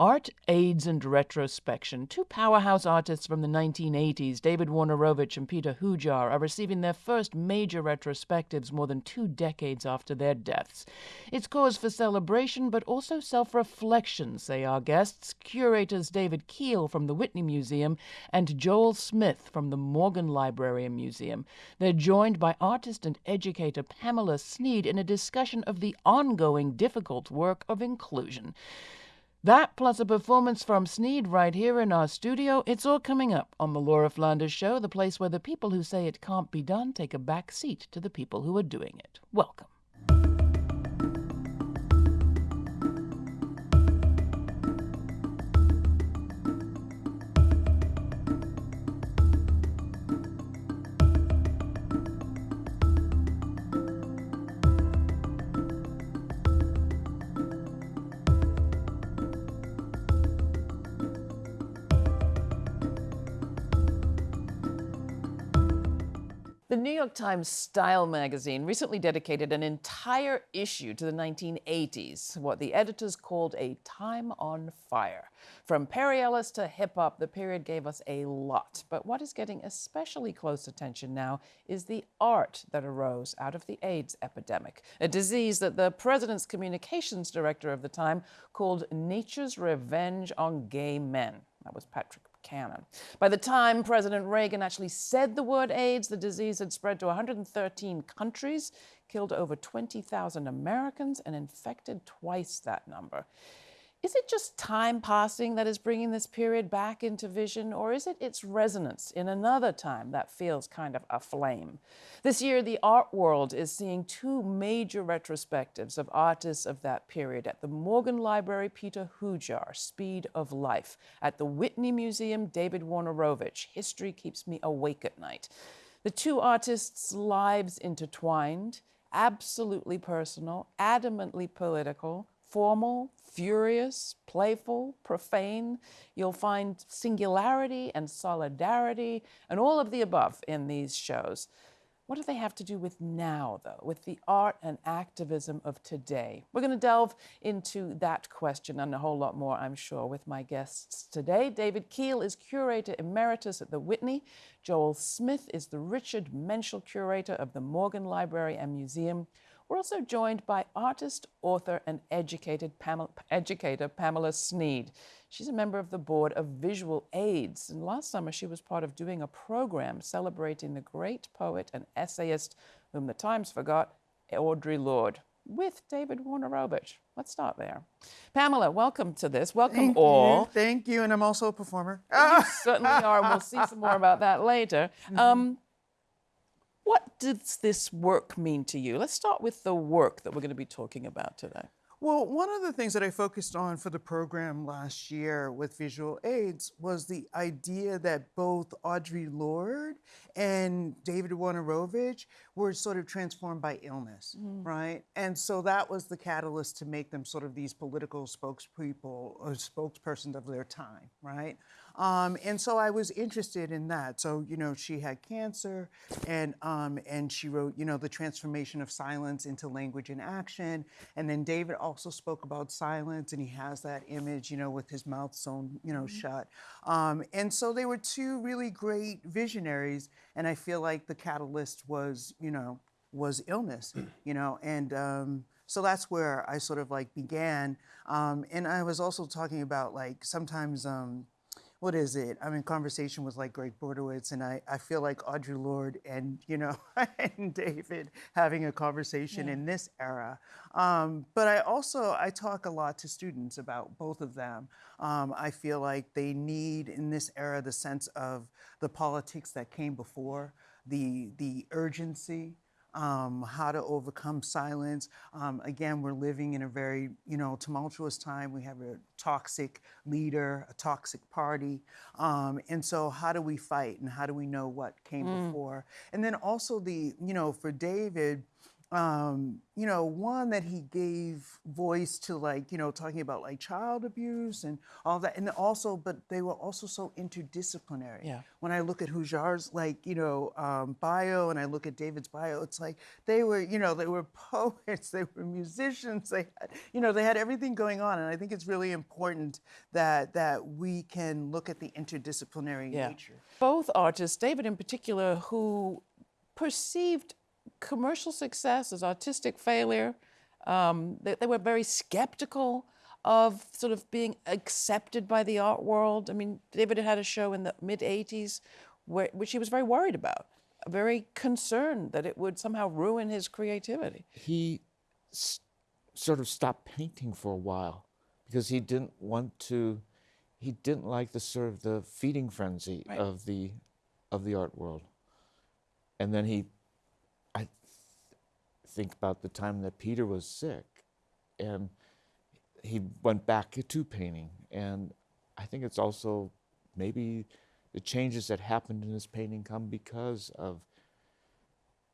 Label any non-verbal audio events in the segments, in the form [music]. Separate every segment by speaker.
Speaker 1: Art, AIDS, and Retrospection. Two powerhouse artists from the 1980s, David Wojnarowicz and Peter Hujar, are receiving their first major retrospectives more than two decades after their deaths. It's cause for celebration, but also self reflection, say our guests, curators David Kiehl from the Whitney Museum and Joel Smith from the Morgan Library and Museum. They're joined by artist and educator Pamela Sneed in a discussion of the ongoing difficult work of inclusion. That plus a performance from Sneed right here in our studio. It's all coming up on the Laura Flanders Show, the place where the people who say it can't be done take a back seat to the people who are doing it. Welcome. The New York Times Style magazine recently dedicated an entire issue to the 1980s, what the editors called a time on fire. From Perry Ellis to hip hop, the period gave us a lot. But what is getting especially close attention now is the art that arose out of the AIDS epidemic, a disease that the president's communications director of the time called nature's revenge on gay men. That was Patrick By the time President Reagan actually said the word AIDS, the disease had spread to 113 countries, killed over 20,000 Americans, and infected twice that number. Is it just time passing that is bringing this period back into vision, or is it its resonance in another time that feels kind of aflame? This year, the art world is seeing two major retrospectives of artists of that period at the Morgan Library, Peter Hujar, Speed of Life, at the Whitney Museum, David Wojnarowicz, History Keeps Me Awake at Night. The two artists' lives intertwined, absolutely personal, adamantly political, formal, furious, playful, profane. You'll find singularity and solidarity and all of the above in these shows. What do they have to do with now, though, with the art and activism of today? We're going to delve into that question and a whole lot more, I'm sure, with my guests today. David Kiehl is curator emeritus at the Whitney. Joel Smith is the Richard Menschel curator of the Morgan Library and Museum. We're also joined by artist, author, and educated Pamela, educator Pamela Sneed. She's a member of the board of Visual AIDS, and last summer she was part of doing a program celebrating the great poet and essayist whom the Times forgot, Audre Lorde, with David Wojnarowicz. Let's start there. Pamela, welcome to this. Welcome
Speaker 2: Thank
Speaker 1: all.
Speaker 2: You. Thank you, and I'm also a performer.
Speaker 1: You certainly are. We'll see some more about that later. [laughs]
Speaker 2: Mm-hmm.
Speaker 1: Um, what does this work mean to you? Let's start with the work that we're going to be talking about today.
Speaker 2: Well, one of the things that I focused on for the program last year with visual aids was the idea that both Audre Lorde and David Wojnarowicz were sort of transformed by illness, mm. right? And so that was the catalyst to make them sort of these political spokespeople or spokespersons of their time, right? Um, and so I was interested in that. So, you know, she had cancer and, um, and she wrote, you know, the transformation of silence into language and action. And then David also spoke about silence and he has that image, you know, with his mouth sewn, you know, mm-hmm. shut. Um, and so they were two really great visionaries. And I feel like the catalyst was, you know, was illness, [clears throat] you know, and, um, so that's where I sort of like began. Um, and I was also talking about like sometimes um, what is it? I'm in conversation with like Gregg Bordowitz, and I, I feel like Audre Lorde and you know [laughs] and David having a conversation yeah. in this era. Um, but I also I talk a lot to students about both of them. Um, I feel like they need in this era the sense of the politics that came before, the the urgency um, how to overcome silence. Um, again, we're living in a very, you know, tumultuous time. We have a toxic leader, a toxic party. Um, and so how do we fight and how do we know what came mm. before? And then also the, you know, for David, um, you know, one that he gave voice to, like, you know, talking about like child abuse and all that, and also, but they were also so interdisciplinary.
Speaker 1: Yeah.
Speaker 2: When I look at Hujar's, like, you know, um, bio, and I look at David's bio, it's like they were, you know, they were [laughs] poets, they were musicians, they, had, you know, they had everything going on, and I think it's really important that that we can look at the interdisciplinary
Speaker 1: Yeah.
Speaker 2: nature.
Speaker 1: Both artists, David in particular, who perceived commercial success as artistic failure, um, they, they were very skeptical of sort of being accepted by the art world. I mean, David had had a show in the mid 80s where, which he was very worried about, very concerned that it would somehow ruin his creativity.
Speaker 3: he sort of stopped painting for a while because he didn't want to he didn't like the sort of the feeding frenzy
Speaker 1: Right.
Speaker 3: of the of the art world and then he think about the time that peter was sick and he went back to painting and i think it's also maybe the changes that happened in his painting come because of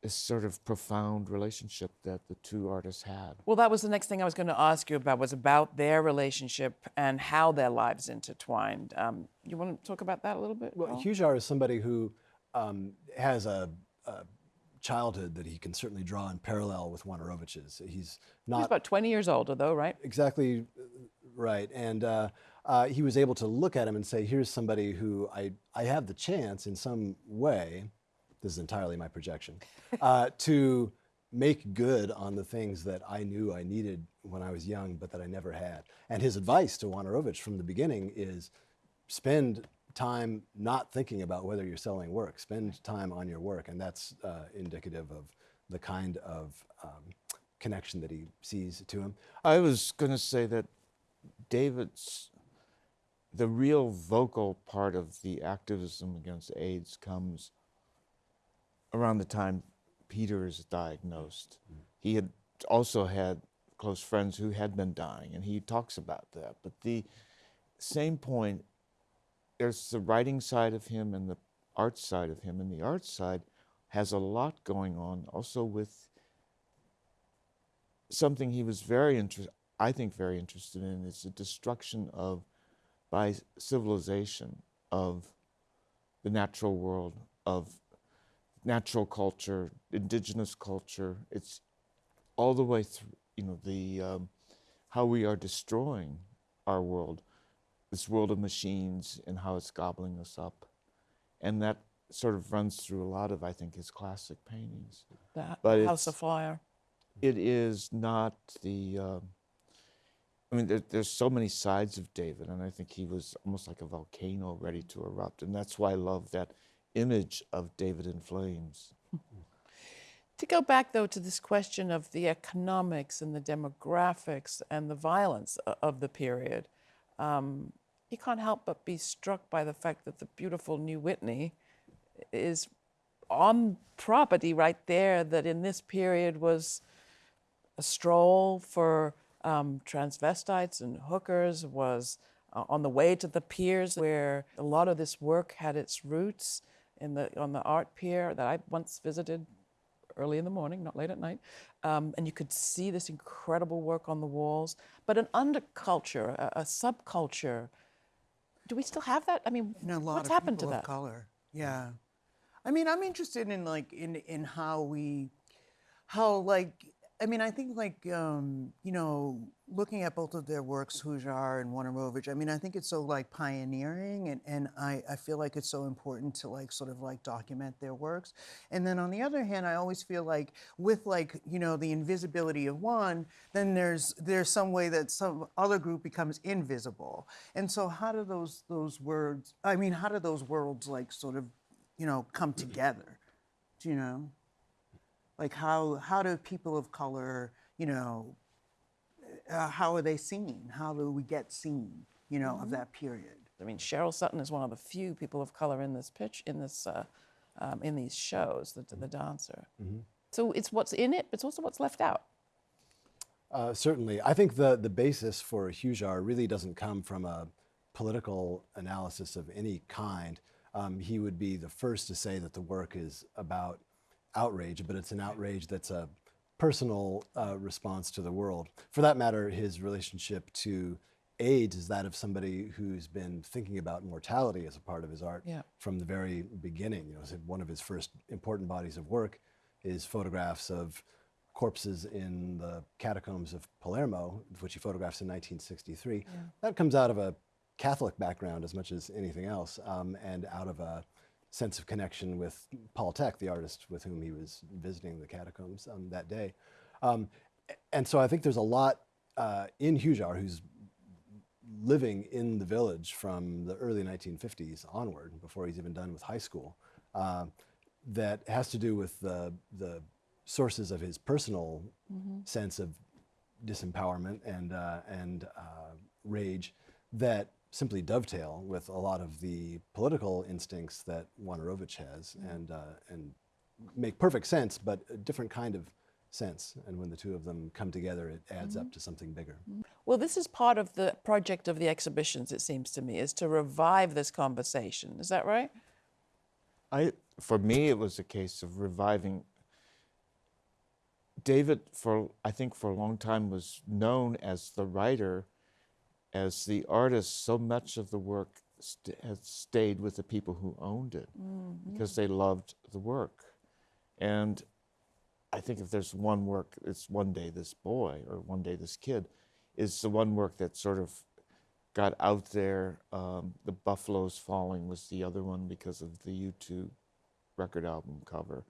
Speaker 3: this sort of profound relationship that the two artists had.
Speaker 1: Well, that was the next thing I was going to ask you about was about their relationship and how their lives intertwined. Um, you want to talk about that a little bit?
Speaker 4: Well,
Speaker 1: Paul?
Speaker 4: Hujar is somebody who um, has a, a childhood that he can certainly draw in parallel with Wojnarowicz's. He's not.
Speaker 1: He's about 20 years older, though, right?
Speaker 4: exactly uh, right, and uh, uh, he was able to look at him and say, "Here's somebody who I I have the chance in some way." This is entirely my projection [laughs] uh, to make good on the things that I knew I needed when I was young, but that I never had. And his advice to Wojnarowicz from the beginning is spend time not thinking about whether you're selling work. Spend time on your work, and that's uh, indicative of the kind of um, connection that he sees to him.
Speaker 3: I was going to say that David's, the real vocal part of the activism against AIDS comes around the time Peter is diagnosed. He had also had close friends who had been dying, and he talks about that. But the same point, there's the writing side of him and the art side of him, and the art side has a lot going on also with something he was very interested, I think, very interested in is the destruction of, by civilization, of the natural world, of natural culture, indigenous culture. It's all the way through, you know, the um, how we are destroying our world, this world of machines, and how it's gobbling us up, and that sort of runs through a lot of, I think, his classic paintings
Speaker 1: The
Speaker 3: But
Speaker 1: House of Fire.
Speaker 3: it is not the. Um, I mean, there, there's so many sides of David, and I think he was almost like a volcano ready to erupt, and that's why I love that image of David in flames.
Speaker 1: To go back, though, to this question of the economics and the demographics and the violence of the period, um, you can't help but be struck by the fact that the beautiful New Whitney is on property right there that in this period was a stroll for um, transvestites and hookers, was uh, on the way to the piers where a lot of this work had its roots in the, on the art pier that I once visited early in the morning, not late at night. Um, and you could see this incredible work on the walls. But an underculture, a, a subculture, do we still have that? I mean,
Speaker 2: And a lot
Speaker 1: what's
Speaker 2: of
Speaker 1: happened to
Speaker 2: people
Speaker 1: that?
Speaker 2: of color. Yeah. I mean, I'm interested in like in in how we, how like I mean, I think like um, you know, looking at both of their works, Hujar and Wojnarowicz. I mean, I think it's so like pioneering, and and I I feel like it's so important to like sort of like document their works. And then on the other hand, I always feel like with like you know the invisibility of one, then there's there's some way that some other group becomes invisible. And so how do those those words? I mean, how do those worlds like sort of you know come together? Do you know? Like how how do people of color you know uh, how are they seen how do we get seen you know of that period
Speaker 1: I mean, Cheryl Sutton is one of the few people of color in this pitch, in this, uh, um, in these shows, the, the dancer. So it's what's in it, but it's also what's left out.
Speaker 4: Uh, certainly. I think the, the basis for Hujar really doesn't come from a political analysis of any kind. Um, he would be the first to say that the work is about outrage, but it's an outrage that's a personal uh, response to the world. For that matter, his relationship to AIDS is that of somebody who's been thinking about mortality as a part of his art
Speaker 1: Yeah.
Speaker 4: from the very beginning. You know, one of his first important bodies of work is photographs of corpses in the catacombs of Palermo, which he photographs in 1963. That comes out of a Catholic background as much as anything else, um, and out of a sense of connection with Paul Thek, the artist with whom he was visiting the catacombs um, that day. Um, and so I think there's a lot uh, in Hujar who's living in the village from the early 1950s onward, before he's even done with high school, uh, that has to do with the, the sources of his personal sense of disempowerment and, uh, and uh, rage that simply dovetail with a lot of the political instincts that Wojnarowicz has mm-hmm. and, uh, and make perfect sense, but a different kind of sense. And when the two of them come together, it adds up mm-hmm. to something bigger. Mm-hmm.
Speaker 1: Well, this is part of the project of the exhibitions, it seems to me, is to revive this conversation. Is that right?
Speaker 3: I, for me, it was a case of reviving. David, for I think for a long time, was known as the writer, as the artist. So much of the work st- has stayed with the people who owned it because they loved the work. And I think if there's one work, it's one day this boy or one day this kid, is the one work that sort of got out there. Um, the Buffaloes Falling was the other one because of the U2 record album cover.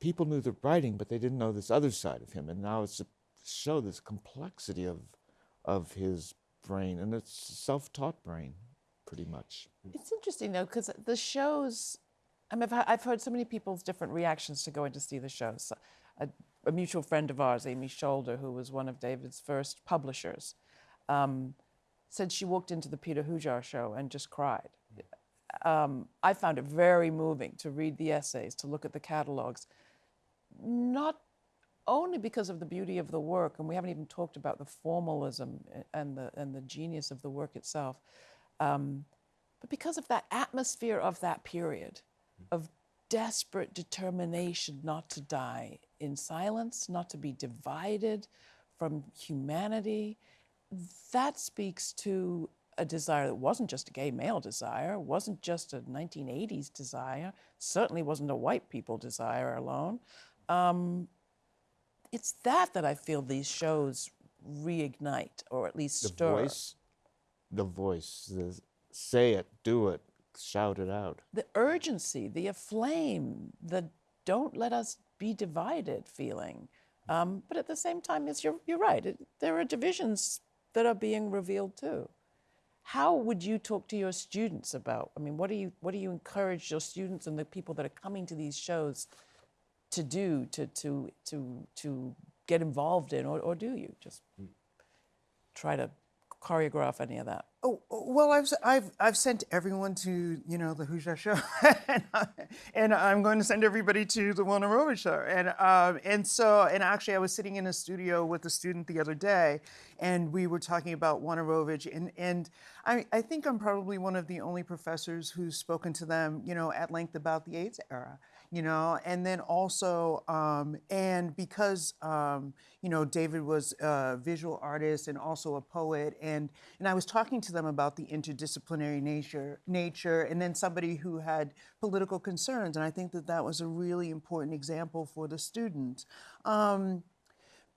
Speaker 3: People knew the writing, but they didn't know this other side of him. And now it's to show this complexity of, of his brain, and it's self-taught brain, pretty much.
Speaker 1: It's interesting though, because the shows. I mean, I've, I've heard so many people's different reactions to going to see the shows. A, a mutual friend of ours, Amy Scholder, who was one of David's first publishers, um, said she walked into the Peter Hujar show and just cried. Um, I found it very moving to read the essays, to look at the catalogs, not only because of the beauty of the work, and we haven't even talked about the formalism and the and the genius of the work itself, um, but because of that atmosphere of that period, of desperate determination not to die in silence, not to be divided from humanity, that speaks to a desire that wasn't just a gay male desire, wasn't just a 1980s desire, certainly wasn't a white people desire alone. Um, it's that that I feel these shows reignite, or at least stir.
Speaker 3: The
Speaker 1: stir.
Speaker 3: voice, the voice, the say it, do it, shout it out.
Speaker 1: the urgency, the aflame, the don't let us be divided feeling. Um, but at the same time, yes, you're, you're right. It, there are divisions that are being revealed too. How would you talk to your students about? I mean, what do you what do you encourage your students and the people that are coming to these shows to do to to to to get involved in, or, or do you? Just try to choreograph any of that?
Speaker 2: Oh, well, I've, s- I've, I've sent everyone to, you know, the Hujar show, [laughs] and, I, and I'm going to send everybody to the Wojnarowicz show. And, um, and so, and actually, I was sitting in a studio with a student the other day, and we were talking about Wojnarowicz, and, and I, I think I'm probably one of the only professors who's spoken to them, you know, at length about the AIDS era, you know, and then also, um, and because, um, you know, David was a visual artist and also a poet, and, and I was talking to them about the interdisciplinary nature, nature, and then somebody who had political concerns, and I think that that was a really important example for the students. Um,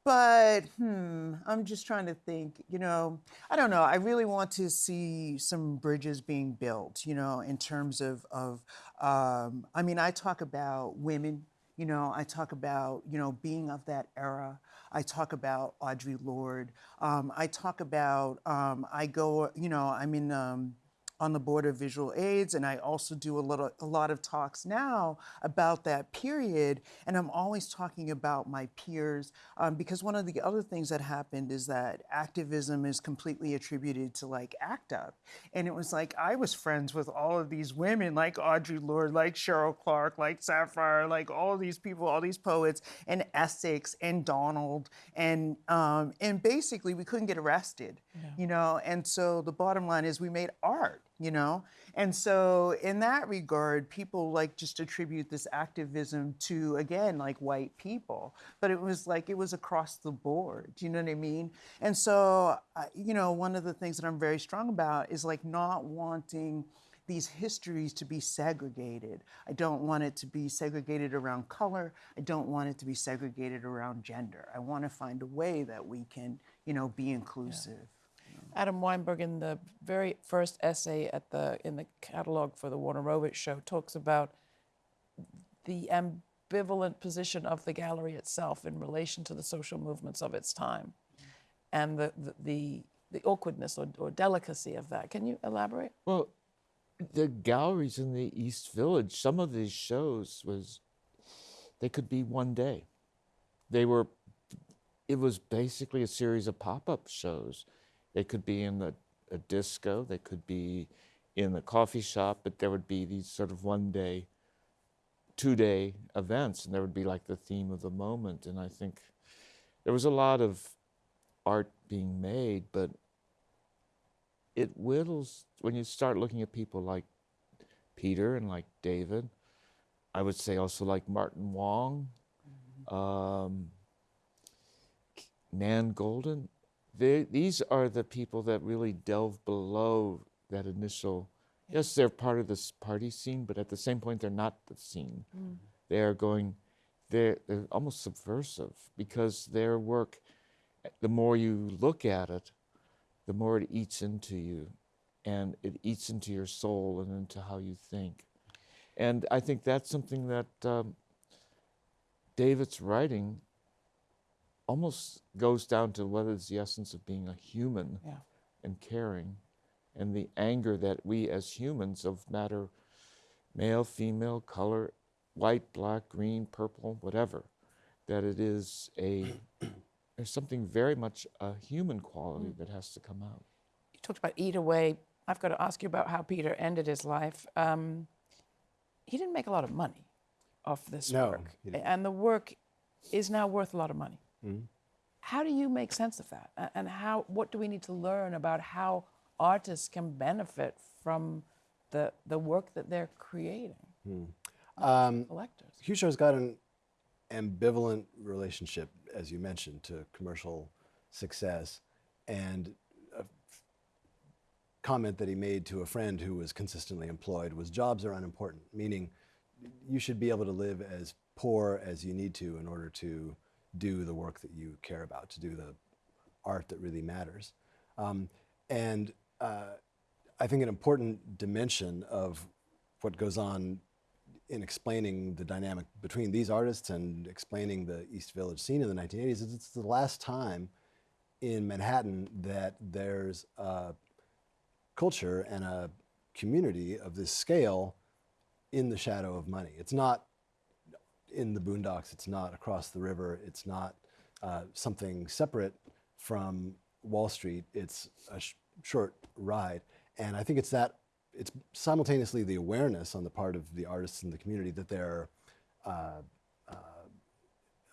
Speaker 2: but hmm, I'm just trying to think, you know, I don't know. I really want to see some bridges being built, you know, in terms of, of um, I mean, I talk about women, you know, I talk about, you know, being of that era. I talk about Audre Lorde. Um, I talk about, um, I go, you know, I'm in, um, on the board of visual aids and i also do a, little, a lot of talks now about that period and i'm always talking about my peers um, because one of the other things that happened is that activism is completely attributed to like act up. And it was like i was friends with all of these women like Audre lorde like Cheryl Clarke like sapphire like all these people all these poets and essex and donald and um, and basically we couldn't get arrested you know and so the bottom line is we made art you know? And so, in that regard, people like just attribute this activism to, again, like white people. But it was like it was across the board. Do you know what I mean? And so, uh, you know, one of the things that I'm very strong about is like not wanting these histories to be segregated. I don't want it to be segregated around color. I don't want it to be segregated around gender. I want to find a way that we can, you know, be inclusive.
Speaker 1: Adam Weinberg, in the very first essay at the in the catalog for the Wojnarowicz show, talks about the ambivalent position of the gallery itself in relation to the social movements of its time, and the the the, the awkwardness or, or delicacy of that. Can you elaborate?
Speaker 3: Well, the galleries in the East Village, some of these shows was they could be one day. They were it was basically a series of pop-up shows. They could be in the, a disco, they could be in the coffee shop, but there would be these sort of one day, two day events, and there would be like the theme of the moment. And I think there was a lot of art being made, but it whittles when you start looking at people like Peter and like David. I would say also like Martin Wong, um, Nan Goldin. They, these are the people that really delve below that initial. Yes, they're part of this party scene, but at the same point, they're not the scene. They are going, they're, they're almost subversive because their work, the more you look at it, the more it eats into you and it eats into your soul and into how you think. And I think that's something that um, David's writing almost goes down to what is the essence of being a human
Speaker 1: Yeah.
Speaker 3: and caring and the anger that we as humans of matter male female color white black green purple whatever that it is a [clears throat] there's something very much a human quality that has to come out
Speaker 1: You talked about Eat Away. I've got to ask you about how Peter ended his life. Um, he didn't make a lot of money off this
Speaker 4: No,
Speaker 1: work, and the work is now worth a lot of money. How do you make sense of that? And how? What do we need to learn about how artists can benefit from the the work that they're creating?
Speaker 4: Um,
Speaker 1: Collectors.
Speaker 4: Hujar's got an ambivalent relationship, as you mentioned, to commercial success. And a comment that he made to a friend who was consistently employed was jobs are unimportant, meaning you should be able to live as poor as you need to in order to do the work that you care about, to do the art that really matters. Um, and uh, I think an important dimension of what goes on in explaining the dynamic between these artists and explaining the East Village scene in the 1980s is it's the last time in Manhattan that there's a culture and a community of this scale in the shadow of money. It's not in the boondocks, it's not across the river, it's not uh, something separate from Wall Street, it's a sh- short ride. And I think it's that, it's simultaneously the awareness on the part of the artists in the community that they're uh, uh,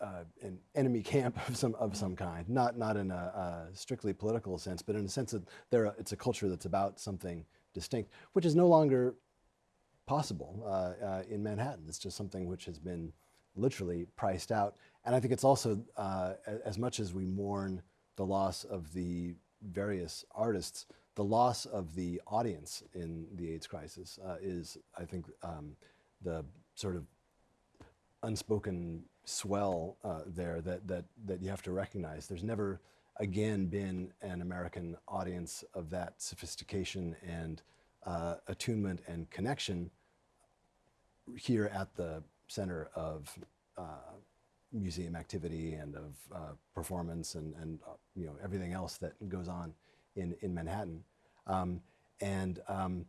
Speaker 4: uh, an enemy camp of some of some kind, not not in a, a strictly political sense, but in a sense that they're a, it's a culture that's about something distinct, which is no longer possible uh, uh, in Manhattan. It's just something which has been literally priced out. And I think it's also uh, as much as we mourn the loss of the various artists, the loss of the audience in the AIDS crisis uh, is, I think, um, the sort of unspoken swell uh, there that, that, that you have to recognize. There's never again been an American audience of that sophistication and uh, attunement and connection here at the center of uh, museum activity and of uh, performance and, and uh, you know everything else that goes on in, in Manhattan. Um, and um,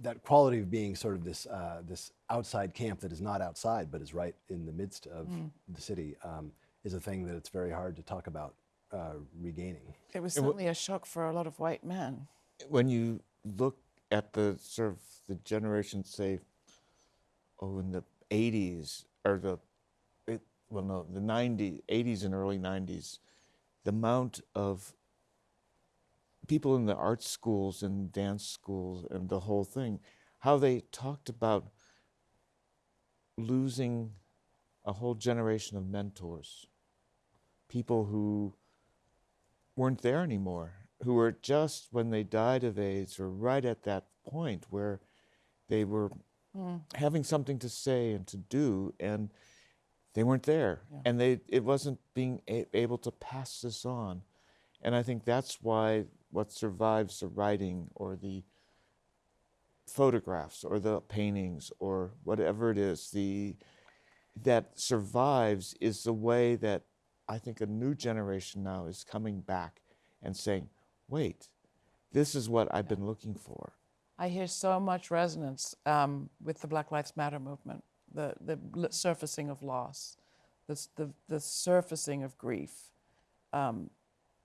Speaker 4: that quality of being sort of this uh, this outside camp that is not outside but is right in the midst of the city um, is a thing that it's very hard to talk about uh, regaining.
Speaker 1: It was certainly a shock for a lot of white men.
Speaker 3: when you look at the sort of the generation, say, oh, in the 80s or the, it, well, no, the 90s, 80s and early 90s, the amount of people in the art schools and dance schools and the whole thing, how they talked about losing a whole generation of mentors, people who weren't there anymore, who were just when they died of AIDS or right at that point where they were having something to say and to do and they weren't there. And they it wasn't being able to pass this on. And i think that's why what survives the writing or the photographs or the paintings or whatever it is the that survives is the way that i think a new generation now is coming back and saying wait this is what i've been looking for
Speaker 1: I hear so much resonance um, with the Black Lives Matter movement, the, the surfacing of loss, the, the, the surfacing of grief. Um,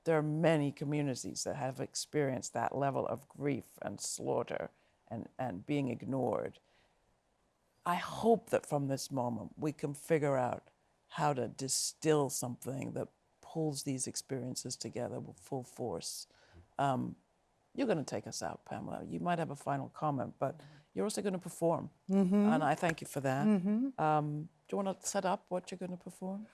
Speaker 1: there are many communities that have experienced that level of grief and slaughter and, and being ignored. I hope that from this moment we can figure out how to distill something that pulls these experiences together with full force. Um, you're going to take us out, Pamela. You might have a final comment, but you're also going to perform. And I thank you for that. Um, do you want to set up what you're going to perform?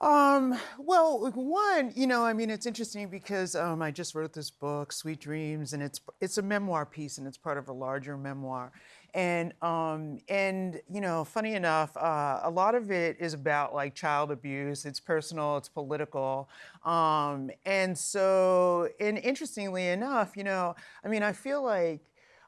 Speaker 2: Um, well, one, you know, I mean, it's interesting because um, I just wrote this book, Sweet Dreams, and it's it's a memoir piece, and it's part of a larger memoir. And um, and you know, funny enough, uh, a lot of it is about like child abuse. It's personal, it's political, um, and so, and interestingly enough, you know, I mean, I feel like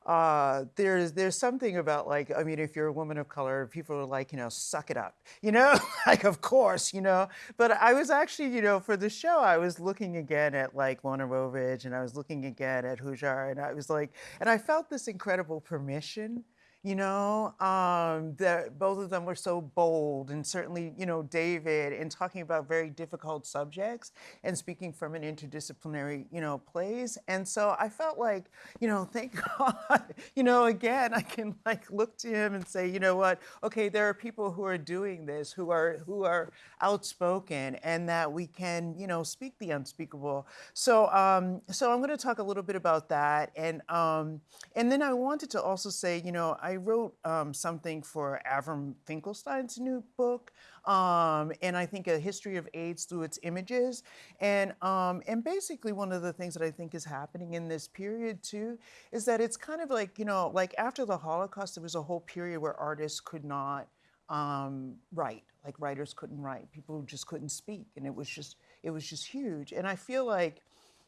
Speaker 2: uh, there's there's something about like I mean if you're a woman of color, people are like you know suck it up, [laughs] you know, like of course you know. But I was actually you know for the show I was looking again at like Wojnarowicz and I was looking again at Hujar and I was like and I felt this incredible permission you know um, that both of them were so bold and certainly you know david in talking about very difficult subjects and speaking from an interdisciplinary you know place. And so i felt like you know thank [laughs] god you know again i can like look to him and say you know what? Okay there are people who are doing this who are who are outspoken and that we can you know speak the unspeakable. So um so i'm going to talk a little bit about that and um and then i wanted to also say you know i wrote um, something for avram finkelstein's new book um, and i think a history of aids through its images. And um, and basically one of the things that i think is happening in this period too is that it's kind of like you know like after the holocaust there was a whole period where artists could not um, write like writers couldn't write. People just couldn't speak and it was just it was just huge. And i feel like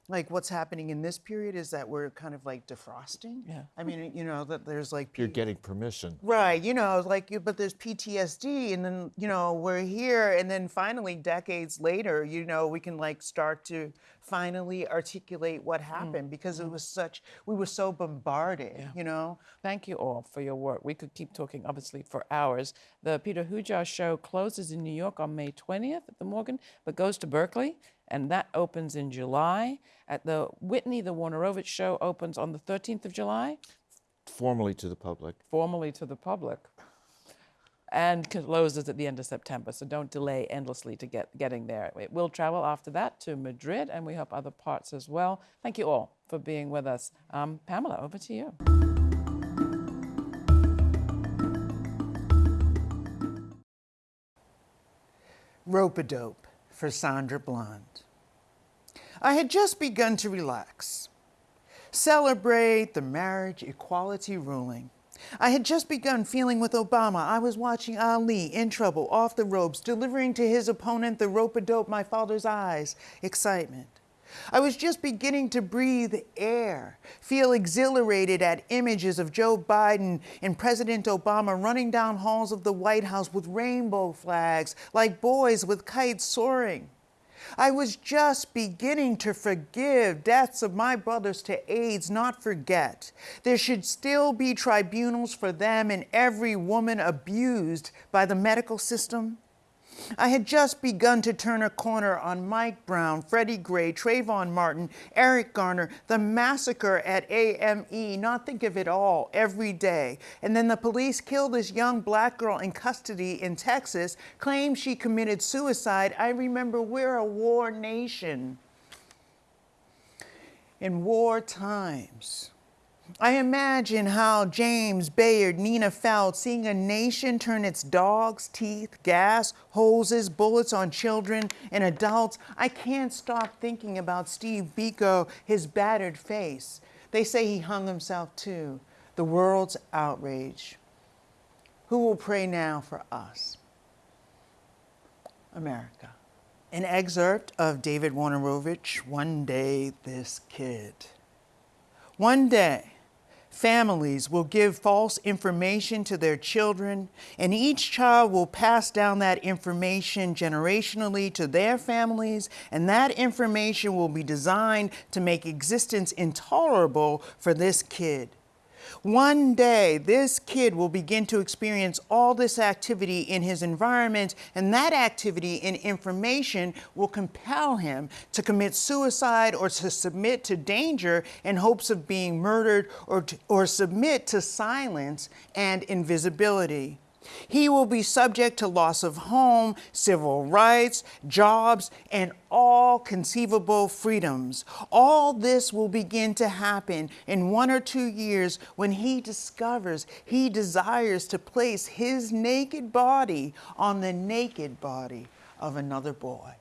Speaker 2: like what's happening in this period is that we're kind of like defrosting
Speaker 1: Yeah.
Speaker 2: i mean you know that there's like
Speaker 3: you're getting permission
Speaker 2: Right, you know, like you, but there's PTSD, and then you know we're here, and then finally, decades later, you know, we can like start to finally articulate what mm, happened because it mm. was such, we were so bombarded, you know.
Speaker 1: Thank you all for your work. We could keep talking, obviously, for hours. The Peter Hujar show closes in New York on May 20th at the Morgan, but goes to Berkeley, and that opens in July. At the Whitney, the Wojnarowicz show opens on the 13th of July,
Speaker 3: formally to the public
Speaker 1: formally to the public, and closes at the end of September. So don't delay endlessly to get getting there. It will travel after that to Madrid, and we hope other parts as well. Thank you all for being with us. Um, Pamela, over to you.
Speaker 2: Rope a dope for Sandra Bland. I had just begun to relax, celebrate the marriage equality ruling. I had just begun feeling with Obama. I was watching Ali in trouble, off the ropes, delivering to his opponent the rope a dope, my father's eyes, excitement. I was just beginning to breathe air, feel exhilarated at images of Joe Biden and President Obama running down halls of the White House with rainbow flags, like boys with kites soaring. I was just beginning to forgive deaths of my brothers to AIDS, not forget. There should still be tribunals for them and every woman abused by the medical system. I had just begun to turn a corner on Mike Brown, Freddie Gray, Trayvon Martin, Eric Garner, the massacre at AME, not think of it all every day. And then the police killed this young black girl in custody in Texas, claimed she committed suicide. I remember we're a war nation. in war times. I imagine how James Bayard, Nina felt seeing a nation turn its dogs' teeth, gas, hoses, bullets on children and adults. I can't stop thinking about Steve Biko, his battered face. They say he hung himself too. The world's outrage. Who will pray now for us? America. An excerpt of David Wojnarowicz, One Day This Kid. One day, families will give false information to their children, and each child will pass down that information generationally to their families, and that information will be designed to make existence intolerable for this kid. One day, this kid will begin to experience all this activity in his environment, and that activity and information will compel him to commit suicide or to submit to danger in hopes of being murdered or, to, or submit to silence and invisibility. He will be subject to loss of home, civil rights, jobs, and all conceivable freedoms. All this will begin to happen in one or two years when he discovers he desires to place his naked body on the naked body of another boy.